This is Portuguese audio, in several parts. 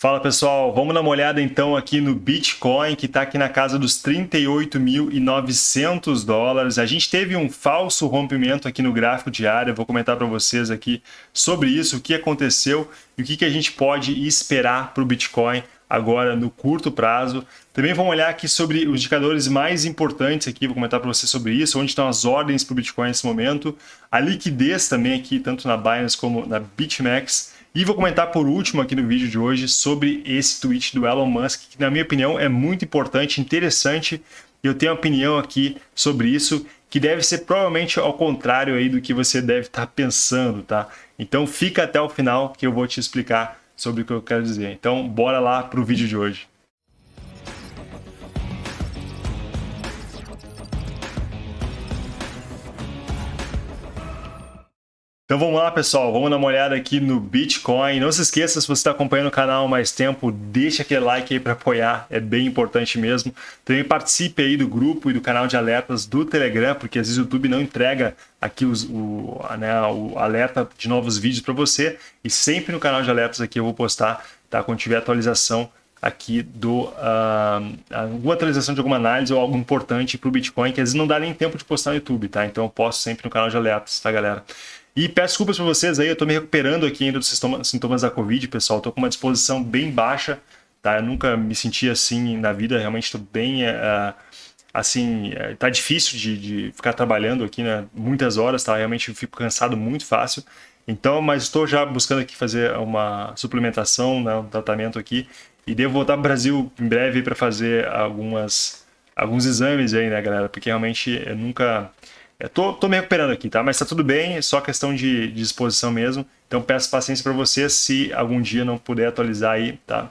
Fala pessoal, vamos dar uma olhada então aqui no Bitcoin que está aqui na casa dos 38.900 dólares. A gente teve um falso rompimento aqui no gráfico diário, vou comentar para vocês aqui sobre isso, o que aconteceu e o que, que a gente pode esperar para o Bitcoin agora no curto prazo. Também vamos olhar aqui sobre os indicadores mais importantes aqui, vou comentar para vocês sobre isso, onde estão as ordens para o Bitcoin nesse momento, a liquidez também aqui, tanto na Binance como na BitMEX, e vou comentar por último aqui no vídeo de hoje sobre esse tweet do Elon Musk, que na minha opinião é muito importante, interessante. Eu tenho uma opinião aqui sobre isso, que deve ser provavelmente ao contrário aí do que você deve estar pensando, tá? Então fica até o final que eu vou te explicar sobre o que eu quero dizer. Então bora lá para o vídeo de hoje. Então vamos lá, pessoal. Vamos dar uma olhada aqui no Bitcoin. Não se esqueça, se você está acompanhando o canal mais tempo, deixa aquele like aí para apoiar. É bem importante mesmo. Também participe aí do grupo e do canal de alertas do Telegram, porque às vezes o YouTube não entrega aqui os, o, né, o alerta de novos vídeos para você. E sempre no canal de alertas aqui eu vou postar, tá? Quando tiver atualização aqui do uh, alguma atualização de alguma análise ou algo importante para o Bitcoin, que às vezes não dá nem tempo de postar no YouTube, tá? Então eu posto sempre no canal de alertas, tá, galera? E peço desculpas para vocês aí, eu estou me recuperando aqui ainda dos sintomas da Covid, pessoal. Estou com uma disposição bem baixa, tá? Eu nunca me senti assim na vida, realmente estou bem... Uh, assim, uh, tá difícil de, de, ficar trabalhando aqui, né? Muitas horas, tá? Realmente fico cansado muito fácil. Então, mas estou já buscando aqui fazer uma suplementação, né? um tratamento aqui. E devo voltar para o Brasil em breve para fazer algumas, alguns exames aí, né, galera? Porque realmente eu nunca eu tô, tô me recuperando aqui, tá? Mas tá tudo bem, é só questão de, de disposição mesmo. Então peço paciência para vocês se algum dia não puder atualizar aí, tá?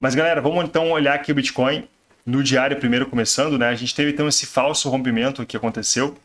Mas galera, vamos então olhar aqui o Bitcoin no diário primeiro começando, né? A gente teve então esse falso rompimento que aconteceu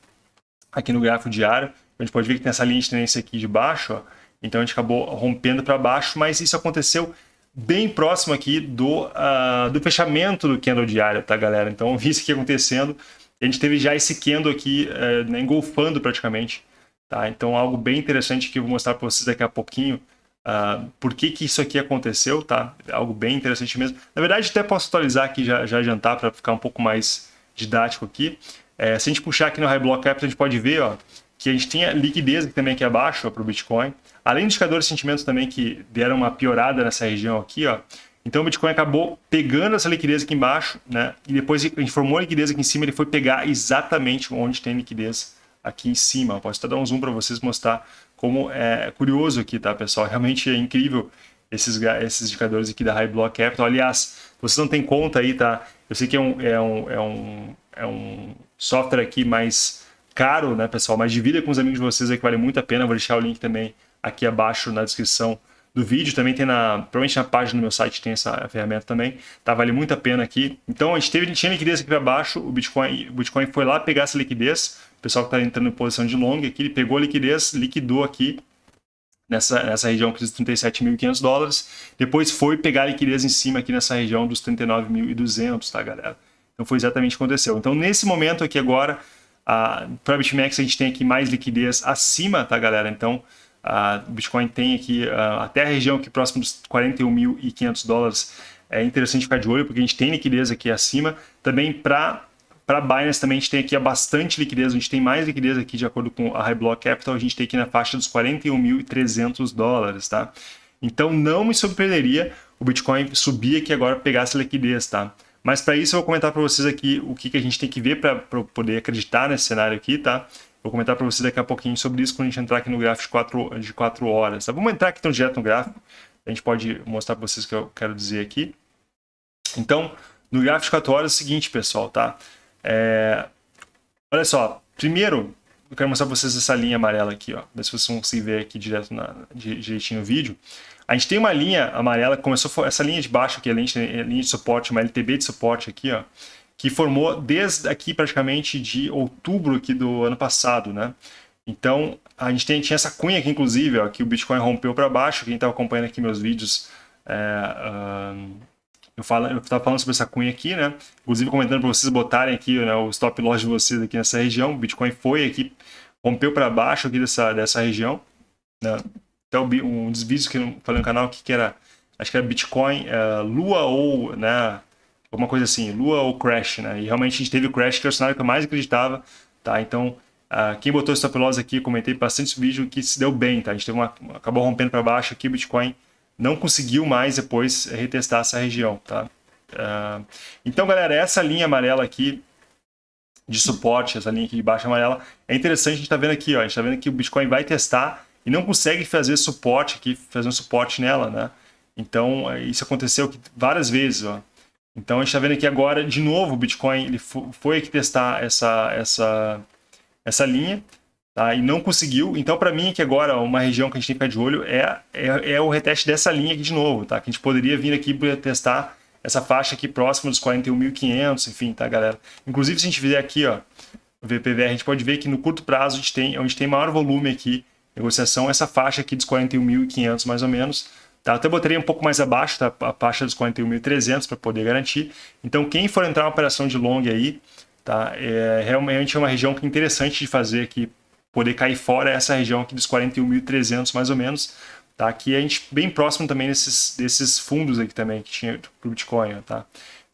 aqui no gráfico diário. A gente pode ver que tem essa linha de tendência aqui de baixo, ó. Então a gente acabou rompendo para baixo, mas isso aconteceu bem próximo aqui do, uh, do fechamento do candle diário, tá galera? Então vi isso aqui acontecendo a gente teve já esse Kendo aqui é, né, engolfando praticamente. Tá? Então, algo bem interessante que eu vou mostrar para vocês daqui a pouquinho. Uh, por que, que isso aqui aconteceu, tá? Algo bem interessante mesmo. Na verdade, até posso atualizar aqui, já, já adiantar para ficar um pouco mais didático aqui. É, se a gente puxar aqui no High Block Capital, a gente pode ver ó, que a gente tem a liquidez também aqui abaixo para o Bitcoin. Além dos indicadores de sentimentos também que deram uma piorada nessa região aqui, ó, então o Bitcoin acabou pegando essa liquidez aqui embaixo, né? E depois a gente formou a liquidez aqui em cima, ele foi pegar exatamente onde tem liquidez aqui em cima. Eu posso até dar um zoom para vocês mostrar como é curioso aqui, tá, pessoal? Realmente é incrível esses, esses indicadores aqui da High Block Capital. Aliás, vocês não têm conta aí, tá? Eu sei que é um, é um, é um, é um software aqui mais caro, né, pessoal? Mas divida com os amigos de vocês aí que vale muito a pena. vou deixar o link também aqui abaixo na descrição do vídeo, também tem na, provavelmente na página do meu site tem essa ferramenta também, tá? Vale muito a pena aqui. Então a gente teve, tinha liquidez aqui para baixo, o Bitcoin, o Bitcoin foi lá pegar essa liquidez, o pessoal que está entrando em posição de long aqui, ele pegou a liquidez, liquidou aqui nessa, nessa região aqui dos 37.500 dólares, depois foi pegar a liquidez em cima aqui nessa região dos 39.200, tá galera? Então foi exatamente o que aconteceu. Então nesse momento aqui agora, para a BitMEX a gente tem aqui mais liquidez acima, tá galera? Então o Bitcoin tem aqui até a região aqui próximo dos 41.500 dólares. É interessante ficar de olho porque a gente tem liquidez aqui acima. Também para para Binance também a gente tem aqui bastante liquidez, a gente tem mais liquidez aqui de acordo com a High Block Capital, a gente tem aqui na faixa dos 41.300 dólares, tá? Então não me surpreenderia o Bitcoin subir aqui agora pegar essa liquidez, tá? Mas para isso eu vou comentar para vocês aqui o que, que a gente tem que ver para poder acreditar nesse cenário aqui, tá? Vou comentar para você daqui a pouquinho sobre isso quando a gente entrar aqui no gráfico de 4, de horas. Tá? Vamos entrar aqui então direto no gráfico. A gente pode mostrar para vocês o que eu quero dizer aqui. Então, no gráfico de 4 horas é o seguinte, pessoal, tá? É... Olha só, primeiro eu quero mostrar para vocês essa linha amarela aqui, ó. Ver se vocês vão se ver aqui direto na, direitinho no vídeo. A gente tem uma linha amarela, começou essa linha de baixo aqui, a linha, a linha de suporte, uma LTB de suporte aqui, ó que formou desde aqui praticamente de outubro aqui do ano passado, né? Então, a gente tem, tinha essa cunha aqui, inclusive, ó, que o Bitcoin rompeu para baixo. Quem estava acompanhando aqui meus vídeos, é, uh, eu estava falando sobre essa cunha aqui, né? Inclusive comentando para vocês botarem aqui né, o stop loss de vocês aqui nessa região. O Bitcoin foi aqui, rompeu para baixo aqui dessa, dessa região. Né? Até um dos vídeos que eu falei no canal aqui que era acho que era Bitcoin, uh, Lua ou, né, alguma coisa assim, Lua ou Crash, né? E realmente a gente teve o Crash, que é o cenário que eu mais acreditava, tá? Então, uh, quem botou stop loss aqui, comentei bastante vídeo que se deu bem, tá? A gente teve uma, acabou rompendo para baixo aqui, Bitcoin não conseguiu mais depois retestar essa região, tá? Uh, então, galera, essa linha amarela aqui de suporte, essa linha aqui de baixo amarela, é interessante, a gente está vendo aqui, ó, a gente está vendo que o Bitcoin vai testar e não consegue fazer suporte aqui, fazer um suporte nela, né? Então, isso aconteceu várias vezes, ó. Então, a gente está vendo aqui agora, de novo, o Bitcoin ele foi aqui testar essa, essa, essa linha, tá? E não conseguiu. Então, para mim, aqui agora, uma região que a gente tem que ficar de olho é, é, é o reteste dessa linha aqui de novo, tá? Que a gente poderia vir aqui para testar essa faixa aqui próxima dos 41.500, enfim, tá, galera? Inclusive, se a gente fizer aqui, ó, o VPVR, a gente pode ver que no curto prazo, a gente tem, onde tem maior volume aqui, negociação, essa faixa aqui dos 41.500, mais ou menos, Tá? Até botaria um pouco mais abaixo, tá? a faixa dos 41.300 para poder garantir. Então, quem for entrar uma operação de long aí, tá? é realmente é uma região que é interessante de fazer aqui, poder cair fora essa região aqui dos 41.300 mais ou menos, tá? Aqui a gente bem próximo também desses, desses fundos aqui também que tinha para o Bitcoin, tá?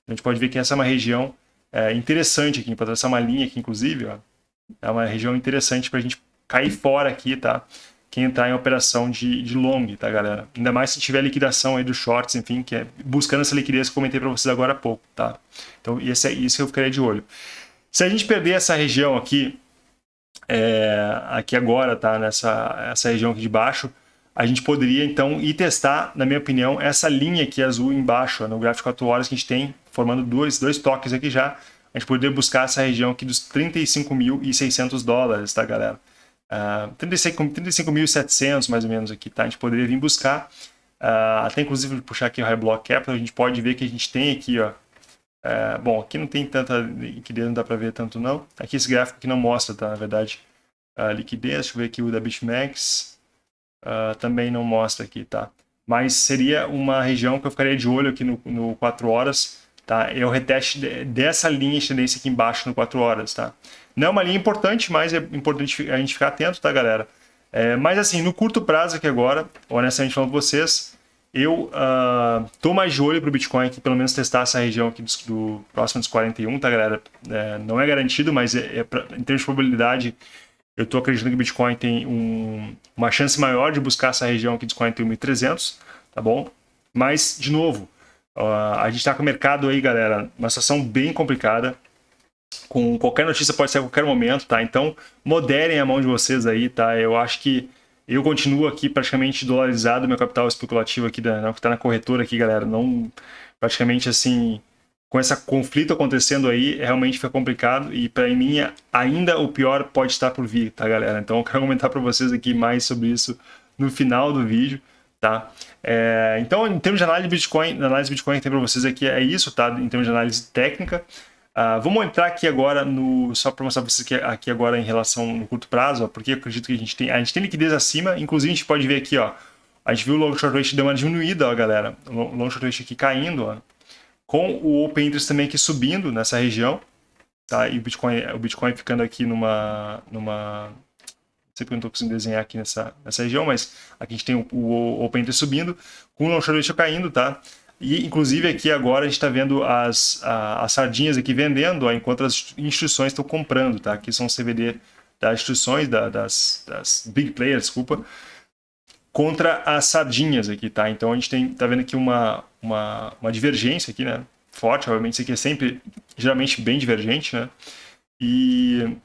A gente pode ver que essa é uma região é, interessante aqui, para traçar uma linha aqui, inclusive, ó, é uma região interessante para a gente cair fora aqui, tá? Quem entrar em operação de, de long, tá, galera? Ainda mais se tiver liquidação aí dos shorts, enfim, que é buscando essa liquidez que eu comentei para vocês agora há pouco, tá? Então, esse é isso que eu ficaria de olho. Se a gente perder essa região aqui, é, aqui agora, tá? Nessa essa região aqui de baixo, a gente poderia, então, ir testar, na minha opinião, essa linha aqui azul embaixo, no gráfico 4 horas que a gente tem, formando dois, dois toques aqui já, a gente poderia buscar essa região aqui dos 35.600 dólares, tá, galera? Uh, 35.700 mais ou menos aqui, tá? A gente poderia vir buscar, uh, até inclusive puxar aqui o High Block Capital, a gente pode ver que a gente tem aqui, ó, uh, bom, aqui não tem tanta liquidez, não dá para ver tanto não. Aqui esse gráfico aqui não mostra, tá? Na verdade, a liquidez, deixa eu ver aqui o da BitMEX, também não mostra aqui, tá? Mas seria uma região que eu ficaria de olho aqui no, no 4 horas, tá? É o reteste dessa linha de tendência aqui embaixo no 4 horas, tá? Não é uma linha importante, mas é importante a gente ficar atento, tá, galera? É, mas assim, no curto prazo aqui agora, honestamente falando com vocês, eu uh, tô mais de olho para o Bitcoin aqui, pelo menos testar essa região aqui do, do próximo dos 41, tá, galera? É, não é garantido, mas é, é pra, em termos de probabilidade, eu tô acreditando que o Bitcoin tem um, uma chance maior de buscar essa região aqui dos 41.300, tá bom? Mas, de novo, uh, a gente está com o mercado aí, galera, uma situação bem complicada com qualquer notícia pode ser a qualquer momento, tá? Então, moderem a mão de vocês aí, tá? Eu acho que eu continuo aqui praticamente dolarizado, meu capital especulativo aqui, da, que está na corretora aqui, galera, não praticamente assim, com esse conflito acontecendo aí, realmente fica complicado e para mim ainda o pior pode estar por vir, tá, galera? Então eu quero comentar para vocês aqui mais sobre isso no final do vídeo, tá? É, então, em termos de análise de Bitcoin, análise Bitcoin que tem para vocês aqui é isso, tá? Em termos de análise técnica, Uh, vamos entrar aqui agora no só para mostrar para vocês que aqui agora em relação no curto prazo, ó, porque eu acredito que a gente tem a gente tem liquidez acima, inclusive a gente pode ver aqui, ó, a gente viu o long short rate deu uma diminuída, ó, galera, o long short rate aqui caindo, ó, com o open interest também aqui subindo nessa região, tá? E o Bitcoin, o Bitcoin ficando aqui numa numa eu não estou conseguindo desenhar aqui nessa, nessa região, mas aqui a gente tem o, o Open Interest subindo, com o Long Ratio caindo, tá? E, inclusive, aqui agora a gente está vendo as, a, as sardinhas aqui vendendo, ó, enquanto as instituições estão comprando, tá? Aqui são CVD das instituições, da, das, das big players, desculpa, contra as sardinhas aqui, tá? Então a gente tem, tá vendo aqui uma, uma, uma divergência aqui, né? Forte, obviamente isso aqui é sempre, geralmente, bem divergente, né? E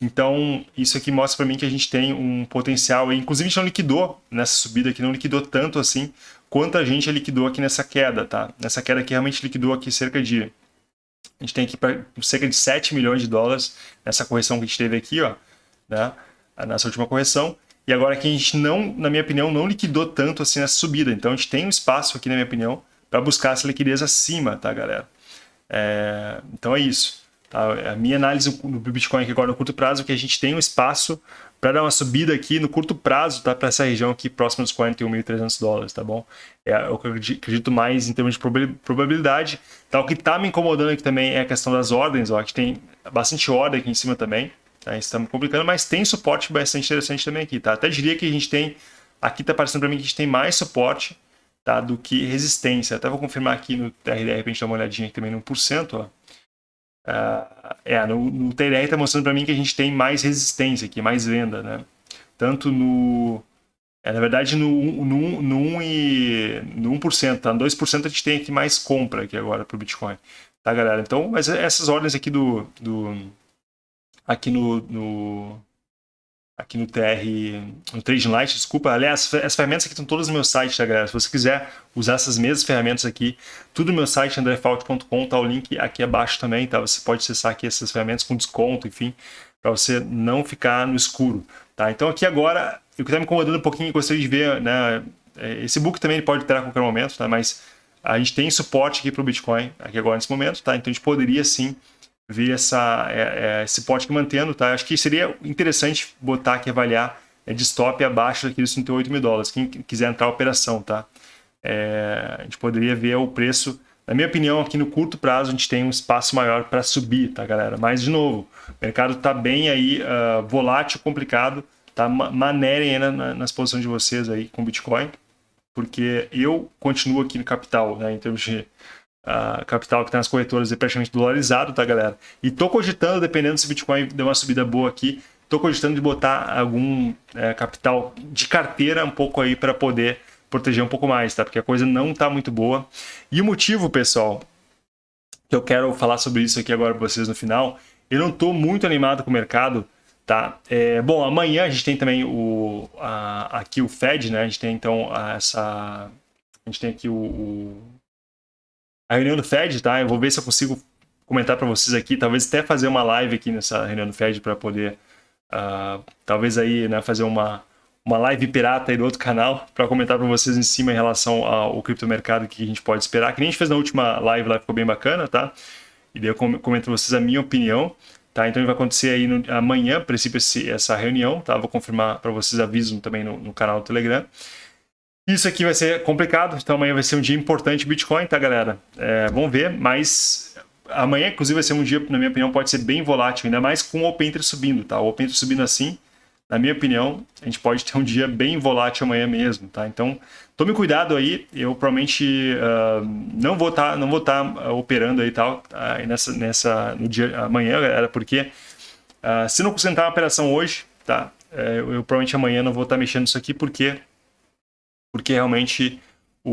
então, isso aqui mostra para mim que a gente tem um potencial, inclusive a gente não liquidou nessa subida aqui, não liquidou tanto assim quanto a gente liquidou aqui nessa queda, tá? Nessa queda aqui realmente liquidou aqui cerca de... A gente tem aqui cerca de 7 milhões de dólares nessa correção que a gente teve aqui, ó, né? Nessa última correção. E agora aqui a gente não, na minha opinião, não liquidou tanto assim nessa subida. Então a gente tem um espaço aqui, na minha opinião, para buscar essa liquidez acima, tá, galera? É, então é isso. Tá? A minha análise no Bitcoin aqui agora no curto prazo é que a gente tem um espaço para dar uma subida aqui no curto prazo, tá? Para essa região aqui próxima dos 41.300 dólares, tá bom? É o que eu acredito mais em termos de probabilidade. Tá? O que está me incomodando aqui também é a questão das ordens, ó, que tem bastante ordem aqui em cima também, tá? Isso está me complicando, mas tem suporte bastante interessante também aqui, tá? Até diria que a gente tem, aqui está parecendo para mim que a gente tem mais suporte tá? do que resistência. Até vou confirmar aqui no TRDR para a gente dar uma olhadinha aqui também no 1%. Ó. Uh, é, no, no TRR está mostrando para mim que a gente tem mais resistência aqui, mais venda, né? Tanto no... É, na verdade, no, no, no, 1 e, no 1%, tá? No 2% a gente tem aqui mais compra aqui agora para o Bitcoin. Tá, galera? Então, mas essas ordens aqui do... do aqui no, no aqui no TR, no Trading Light, desculpa. Aliás, as ferramentas aqui estão todas no meu site, tá, galera? Se você quiser usar essas mesmas ferramentas aqui, tudo no meu site, andrefault.com, tá o link aqui abaixo também, tá? Você pode acessar aqui essas ferramentas com desconto, enfim, para você não ficar no escuro, tá? Então aqui agora, o que está me incomodando um pouquinho, gostaria de ver, né? É, esse book também pode ter a qualquer momento, tá? Mas a gente tem suporte aqui para o Bitcoin, aqui agora nesse momento, tá? Então a gente poderia sim ver essa, é, é, esse pote mantendo, tá? Acho que seria interessante botar aqui, avaliar é, de stop abaixo daqueles 38 mil dólares, quem quiser entrar a operação, tá? É, a gente poderia ver o preço, na minha opinião, aqui no curto prazo a gente tem um espaço maior para subir, tá, galera? Mas, de novo, o mercado está bem aí, uh, volátil, complicado, tá? Manerem ainda nas posições de vocês aí com Bitcoin, porque eu continuo aqui no capital, né, em termos de a capital que está nas corretoras é praticamente dolarizado, tá, galera? E tô cogitando, dependendo se o Bitcoin der uma subida boa aqui, tô cogitando de botar algum é, capital de carteira um pouco aí para poder proteger um pouco mais, tá? Porque a coisa não tá muito boa. E o motivo, pessoal, que eu quero falar sobre isso aqui agora para vocês no final, eu não tô muito animado com o mercado, tá? É, bom, amanhã a gente tem também o, a, aqui o Fed, né? A gente tem então essa... A gente tem aqui o, o a reunião do Fed, tá? Eu vou ver se eu consigo comentar para vocês aqui, talvez até fazer uma live aqui nessa reunião do Fed para poder, uh, talvez aí, né, fazer uma, uma live pirata aí do outro canal para comentar para vocês em cima em relação ao criptomercado que a gente pode esperar, que nem a gente fez na última live lá, ficou bem bacana, tá? E daí eu comento para vocês a minha opinião, tá? Então vai acontecer aí no, amanhã, princípio, esse, essa reunião, tá? Vou confirmar para vocês, aviso também no, no canal do Telegram. Isso aqui vai ser complicado, então amanhã vai ser um dia importante Bitcoin, tá, galera? É, vamos ver, mas amanhã, inclusive, vai ser um dia, na minha opinião, pode ser bem volátil, ainda mais com o Open Interest subindo, tá? O Open Interest subindo assim, na minha opinião, a gente pode ter um dia bem volátil amanhã mesmo, tá? Então, tome cuidado aí, eu provavelmente uh, não vou estar tá, tá, uh, operando aí tal, uh, nessa, nessa, no dia amanhã, galera, porque ah, se não concentrar uma operação hoje, tá? É, eu, eu provavelmente amanhã não vou estar tá mexendo nisso aqui, porque porque realmente o,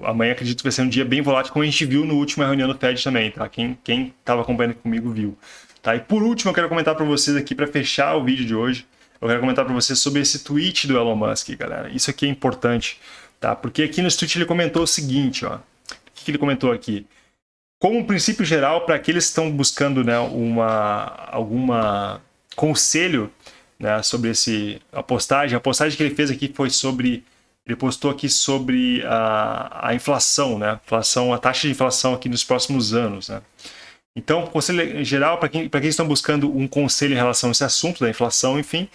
o, amanhã acredito que vai ser um dia bem volátil, como a gente viu no último reunião do Fed também, tá? Quem estava acompanhando comigo viu. Tá? E por último, eu quero comentar para vocês aqui, para fechar o vídeo de hoje, eu quero comentar para vocês sobre esse tweet do Elon Musk, galera. Isso aqui é importante, tá? Porque aqui no tweet ele comentou o seguinte, ó. O que ele comentou aqui? Como um princípio geral, para aqueles que estão buscando né, uma, alguma conselho né, sobre esse, a postagem. A postagem que ele fez aqui foi sobre, ele postou aqui sobre a, a inflação, né, inflação, a taxa de inflação aqui nos próximos anos. Né. Então, conselho geral, para quem, quem estão buscando um conselho em relação a esse assunto da inflação, enfim,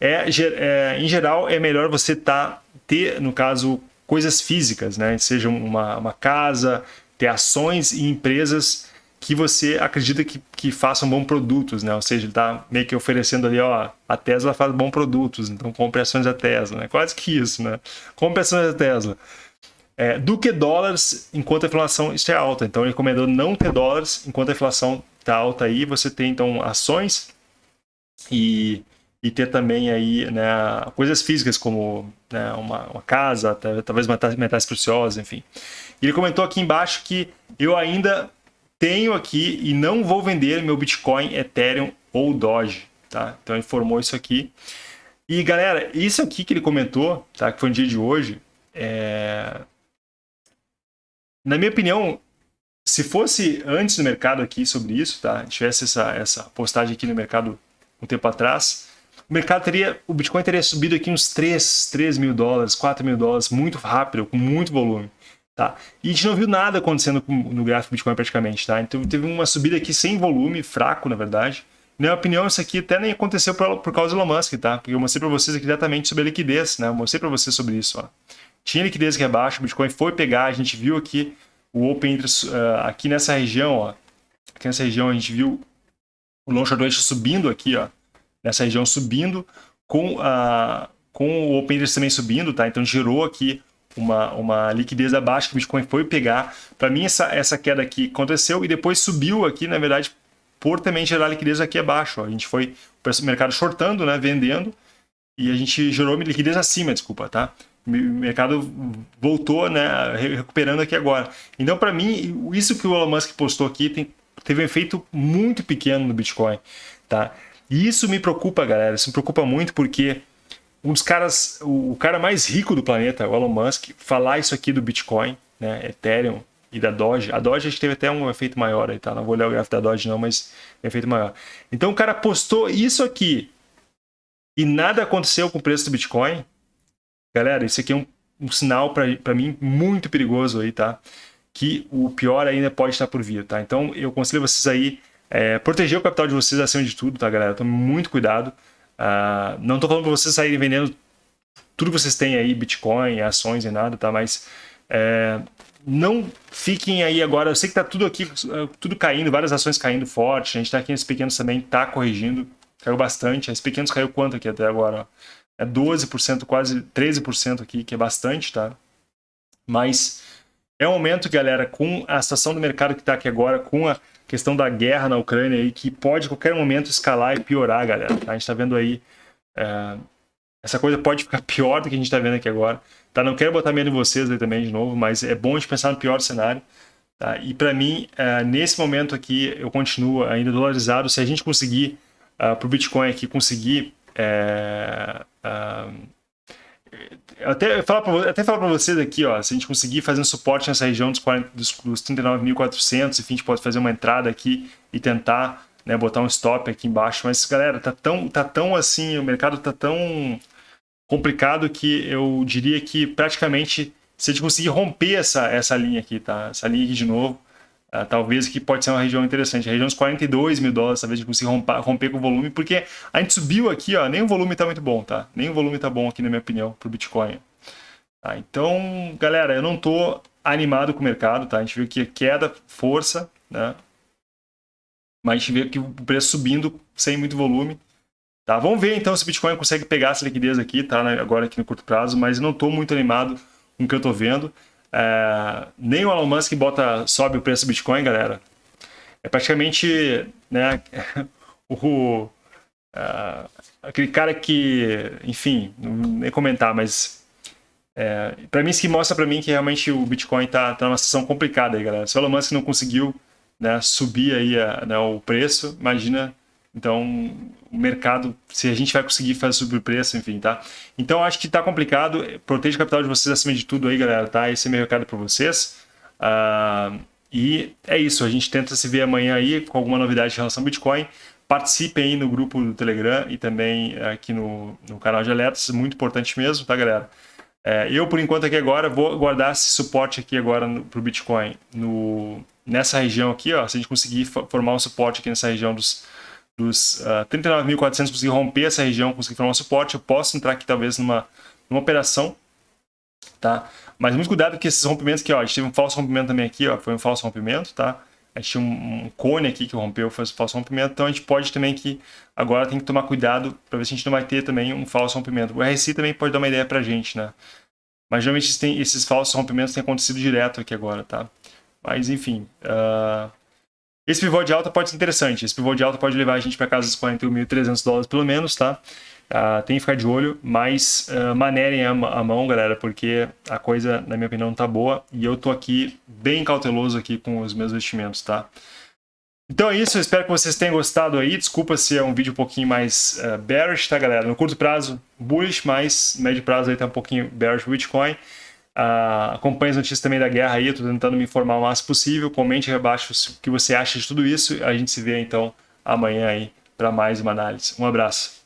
é, é em geral é melhor você tá, ter, no caso, coisas físicas, né, seja uma, uma casa, ter ações e empresas que você acredita que, que façam bons produtos, né? Ou seja, ele está meio que oferecendo ali, ó, a Tesla faz bons produtos, então compre ações da Tesla, né? Quase que isso, né? Compre ações da Tesla. É, do que dólares enquanto a inflação estiver alta. Então ele recomendou não ter dólares enquanto a inflação está alta aí. Você tem então ações e, e ter também aí né, coisas físicas como né, uma, uma casa, talvez metais, preciosos, enfim. Ele comentou aqui embaixo que eu ainda tenho aqui e não vou vender meu Bitcoin, Ethereum ou Doge, tá? Então ele informou isso aqui. E galera, isso aqui que ele comentou, tá? Que foi no dia de hoje, é... na minha opinião, se fosse antes no mercado aqui sobre isso, tá? Tivesse essa, essa postagem aqui no mercado um tempo atrás, o mercado teria, o Bitcoin teria subido aqui uns 3, 3 mil dólares, 4 mil dólares, muito rápido, com muito volume. Tá? E a gente não viu nada acontecendo no gráfico Bitcoin praticamente. Tá? Então teve uma subida aqui sem volume, fraco na verdade. Na minha opinião, isso aqui até nem aconteceu por, por causa do Elon Musk, tá? Porque eu mostrei para vocês aqui diretamente sobre a liquidez, né? Eu mostrei para vocês sobre isso, ó. Tinha liquidez aqui abaixo, o Bitcoin foi pegar, a gente viu aqui o Open Interest, uh, aqui nessa região, ó. Aqui nessa região a gente viu o Long Short subindo aqui, ó. Nessa região subindo, com, a, com o Open Interest também subindo, tá? Então gerou aqui uma, uma liquidez abaixo que o Bitcoin foi pegar. Para mim, essa, essa queda aqui aconteceu e depois subiu aqui, na verdade, por também gerar liquidez aqui abaixo. A gente foi o mercado shortando, né, vendendo, e a gente gerou liquidez acima, desculpa, tá? O mercado voltou, né, recuperando aqui agora. Então, para mim, isso que o Elon Musk postou aqui tem, teve um efeito muito pequeno no Bitcoin, tá? E isso me preocupa, galera. Isso me preocupa muito porque um dos caras, o cara mais rico do planeta, o Elon Musk, falar isso aqui do Bitcoin, né, Ethereum e da Doge. A Doge a gente teve até um efeito maior aí, tá? Não vou olhar o gráfico da Doge não, mas efeito maior. Então o cara postou isso aqui e nada aconteceu com o preço do Bitcoin. Galera, isso aqui é um, um sinal para mim muito perigoso aí, tá? Que o pior ainda pode estar por vir, tá? Então eu aconselho vocês aí é, proteger o capital de vocês acima de tudo, tá, galera? Tome muito cuidado. Uh, não estou falando para vocês saírem vendendo tudo que vocês têm aí, Bitcoin, ações e nada, tá? Mas é, não fiquem aí agora. Eu sei que tá tudo aqui, tudo caindo, várias ações caindo forte. A gente está aqui nesses pequenos também, tá corrigindo. Caiu bastante. Esses pequenos caiu quanto aqui até agora? É 12%, quase 13% aqui, que é bastante, tá? Mas é um momento, galera, com a situação do mercado que está aqui agora, com a questão da guerra na Ucrânia aí, que pode a qualquer momento escalar e piorar, galera. Tá? A gente está vendo aí. É, essa coisa pode ficar pior do que a gente está vendo aqui agora. Tá? Não quero botar medo em vocês aí também de novo, mas é bom a gente pensar no pior cenário. Tá? E para mim, é, nesse momento aqui, eu continuo ainda dolarizado. Se a gente conseguir, uh, para o Bitcoin aqui, conseguir. Até falar para até falar para vocês aqui, ó, se a gente conseguir fazer um suporte nessa região dos, 40, dos, dos 39.400, enfim, a gente pode fazer uma entrada aqui e tentar, né, botar um stop aqui embaixo. Mas galera, tá tão, tá tão assim, o mercado tá tão complicado que eu diria que praticamente se a gente conseguir romper essa essa linha aqui, tá? Essa linha aqui de novo, Uh, talvez que pode ser uma região interessante. A região dos 42 mil dólares, talvez a gente consiga romper, romper com o volume, porque a gente subiu aqui, ó, nem o volume está muito bom, tá? Nem o volume está bom aqui, na minha opinião, para o Bitcoin. Tá? Então, galera, eu não estou animado com o mercado, tá? A gente viu que queda, força, né? Mas a gente vê que o preço subindo sem muito volume. Tá? Vamos ver então se o Bitcoin consegue pegar essa liquidez aqui, tá? Agora aqui no curto prazo, mas não estou muito animado com o que eu estou vendo. É, nem o Elon Musk bota, sobe o preço do Bitcoin, galera. É praticamente né, o, uh, aquele cara que, enfim, nem comentar, mas é, para mim isso que mostra para mim que realmente o Bitcoin tá, tá numa situação complicada aí, galera. Se o Elon Musk não conseguiu né, subir aí a, né, o preço, imagina então, o mercado, se a gente vai conseguir fazer subir o preço, enfim, tá? Então, acho que tá complicado. Proteja o capital de vocês acima de tudo aí, galera, tá? Esse é meu recado para vocês. Uh, e é isso, a gente tenta se ver amanhã aí com alguma novidade em relação ao Bitcoin. Participem aí no grupo do Telegram e também aqui no, no canal de alertas, muito importante mesmo, tá, galera? É, eu, por enquanto, aqui agora, vou guardar esse suporte aqui agora para o Bitcoin no, nessa região aqui, ó. Se a gente conseguir formar um suporte aqui nessa região dos dos uh, ah, 39.400 conseguir romper essa região, conseguir formar um suporte, eu posso entrar aqui talvez numa, numa operação, tá? Mas muito cuidado que esses rompimentos aqui, ó, a gente teve um falso rompimento também aqui, ó, foi um falso rompimento, tá? A gente tinha um, um cone aqui que rompeu, foi um falso rompimento, então a gente pode também que agora tem que tomar cuidado para ver se a gente não vai ter também um falso rompimento. O RSI também pode dar uma ideia pra gente, né? Mas geralmente tem, esses falsos rompimentos têm acontecido direto aqui agora, tá? Mas enfim, uh, esse pivô de alta pode ser interessante. Esse pivô de alta pode levar a gente para casa dos 41.300 dólares pelo menos, tá? Uh, tem que ficar de olho, mas uh, manerem a, a, mão, galera, porque a coisa, na minha opinião, tá boa. E eu tô aqui bem cauteloso aqui com os meus investimentos, tá? Então é isso, eu espero que vocês tenham gostado aí. Desculpa se é um vídeo um pouquinho mais uh, bearish, tá, galera? No curto prazo, bullish, mas médio prazo aí tá um pouquinho bearish o Bitcoin. Uh, acompanhe as notícias também da guerra aí, eu tentando me informar o máximo possível. Comente aí abaixo o que você acha de tudo isso. A gente se vê então amanhã aí para mais uma análise. Um abraço.